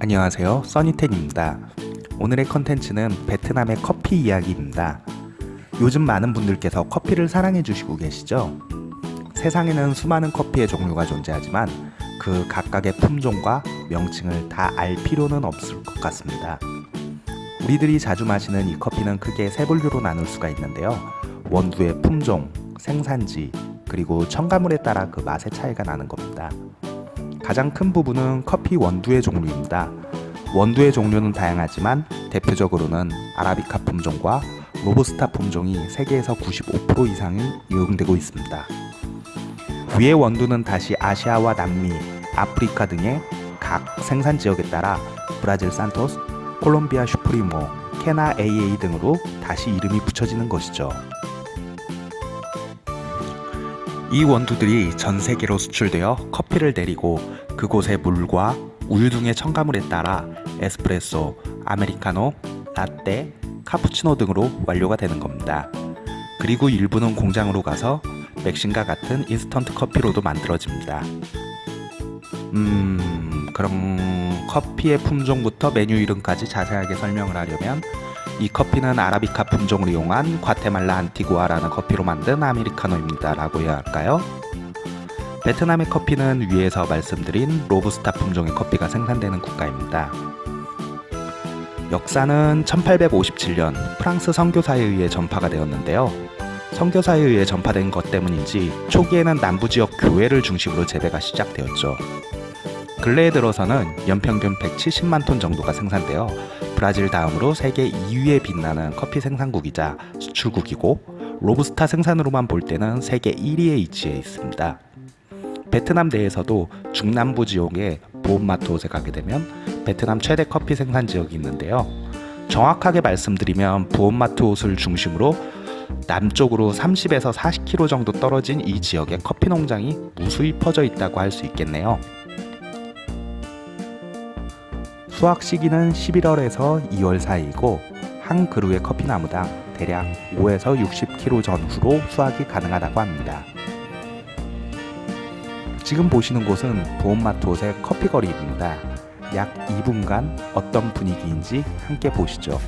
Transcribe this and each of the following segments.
안녕하세요. 써니텐입니다. 오늘의 컨텐츠는 베트남의 커피 이야기입니다. 요즘 많은 분들께서 커피를 사랑해 주시고 계시죠? 세상에는 수많은 커피의 종류가 존재하지만 그 각각의 품종과 명칭을 다 알 필요는 없을 것 같습니다. 우리들이 자주 마시는 이 커피는 크게 세 분류로 나눌 수가 있는데요. 원두의 품종, 생산지, 그리고 첨가물에 따라 그 맛의 차이가 나는 겁니다 가장 큰 부분은 커피 원두의 종류입니다. 원두의 종류는 다양하지만 대표적으로는 아라비카 품종과 로부스타 품종이 세계에서 95% 이상이 이용되고 있습니다. 위의 원두는 다시 아시아와 남미, 아프리카 등의 각 생산 지역에 따라 브라질 산토스, 콜롬비아 슈프리모, 케나 AA 등으로 다시 이름이 붙여지는 것이죠. 이 원두들이 전 세계로 수출되어 커피를 내리고 그곳의 물과 우유 등의 첨가물에 따라 에스프레소, 아메리카노, 라떼, 카푸치노 등으로 완료가 되는 겁니다. 그리고 일부는 공장으로 가서 맥심과 같은 인스턴트 커피로도 만들어집니다. 음... 그럼 커피의 품종부터 메뉴 이름까지 자세하게 설명을 하려면 이 커피는 아라비카 품종을 이용한 과테말라 안티구아라는 커피로 만든 아메리카노입니다 라고 해야 할까요? 베트남의 커피는 위에서 말씀드린 로부스타 품종의 커피가 생산되는 국가입니다. 역사는 1857년 프랑스 선교사에 의해 전파가 되었는데요. 선교사에 의해 전파된 것 때문인지 초기에는 남부지역 교회를 중심으로 재배가 시작되었죠. 근래에 들어서는 연평균 170만 톤 정도가 생산되어 브라질 다음으로 세계 2위에 빛나는 커피 생산국이자 수출국이고 로부스타 생산으로만 볼 때는 세계 1위에 위치해 있습니다. 베트남 내에서도 중남부 지역의 보온마트옷에 가게 되면 베트남 최대 커피 생산 지역이 있는데요. 정확하게 말씀드리면 부온마트옷을 중심으로 남쪽으로 30에서 40km 정도 떨어진 이 지역에 커피 농장이 무수히 퍼져 있다고 할 수 있겠네요. 수확 시기는 11월에서 2월 사이이고 한 그루의 커피나무당 대략 5에서 60kg 전후로 수확이 가능하다고 합니다. 지금 보시는 곳은 보온마트옷의 커피거리입니다. 약 2분간 어떤 분위기인지 함께 보시죠.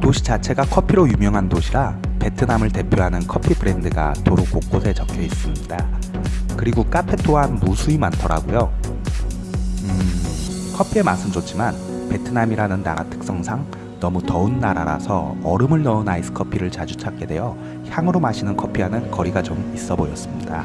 도시 자체가 커피로 유명한 도시라 베트남을 대표하는 커피 브랜드가 도로 곳곳에 적혀 있습니다. 그리고 카페 또한 무수히 많더라고요. 음, 커피의 맛은 좋지만 베트남이라는 나라 특성상 너무 더운 나라라서 얼음을 넣은 아이스 커피를 자주 찾게 되어 향으로 마시는 커피와는 거리가 좀 있어 보였습니다.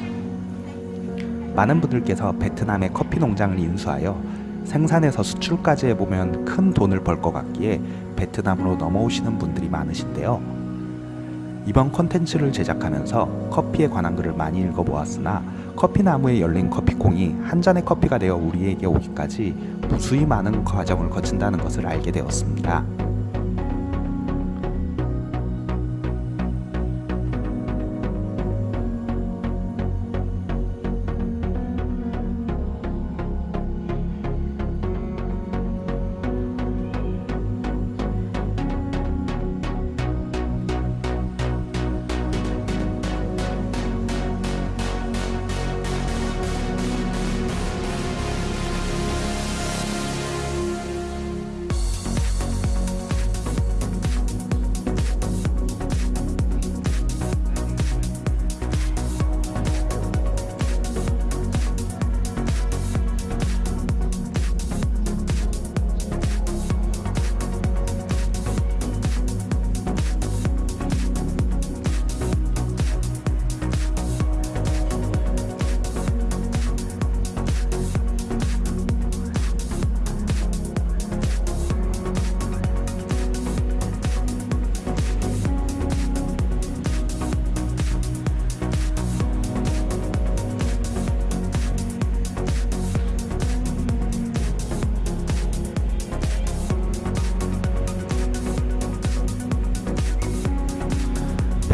많은 분들께서 베트남의 커피 농장을 인수하여 생산에서 수출까지 해보면 큰 돈을 벌 것 같기에 베트남으로 넘어오시는 분들이 많으신데요. 이번 컨텐츠를 제작하면서 커피에 관한 글을 많이 읽어보았으나 커피나무에 열린 커피콩이 한 잔의 커피가 되어 우리에게 오기까지 무수히 많은 과정을 거친다는 것을 알게 되었습니다.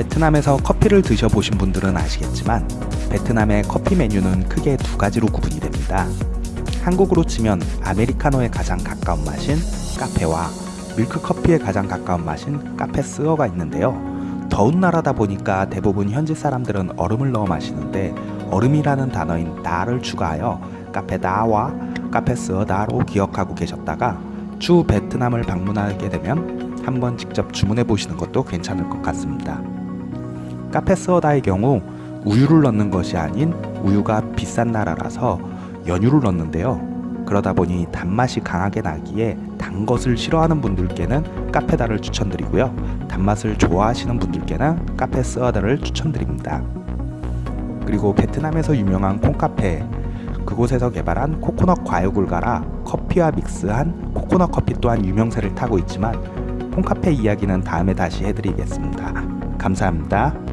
베트남에서 커피를 드셔보신 분들은 아시겠지만 베트남의 커피 메뉴는 크게 두 가지로 구분이 됩니다. 한국으로 치면 아메리카노에 가장 가까운 맛인 카페와 밀크커피에 가장 가까운 맛인 카페 스어가 있는데요. 더운 나라다 보니까 대부분 현지 사람들은 얼음을 넣어 마시는데 얼음이라는 단어인 나를 추가하여 카페다와 카페스어다로 기억하고 계셨다가 추후 베트남을 방문하게 되면 한번 직접 주문해 보시는 것도 괜찮을 것 같습니다. 카페스어다의 경우 우유를 넣는 것이 아닌 우유가 비싼 나라라서 연유를 넣는데요. 그러다 보니 단맛이 강하게 나기에 단 것을 싫어하는 분들께는 카페다를 추천드리고요. 단맛을 좋아하시는 분들께는 카페스어다를 추천드립니다. 그리고 베트남에서 유명한 콩카페 그곳에서 개발한 코코넛 과육을 갈아 커피와 믹스한 코코넛 커피 또한 유명세를 타고 있지만 콩카페 이야기는 다음에 다시 해드리겠습니다. 감사합니다.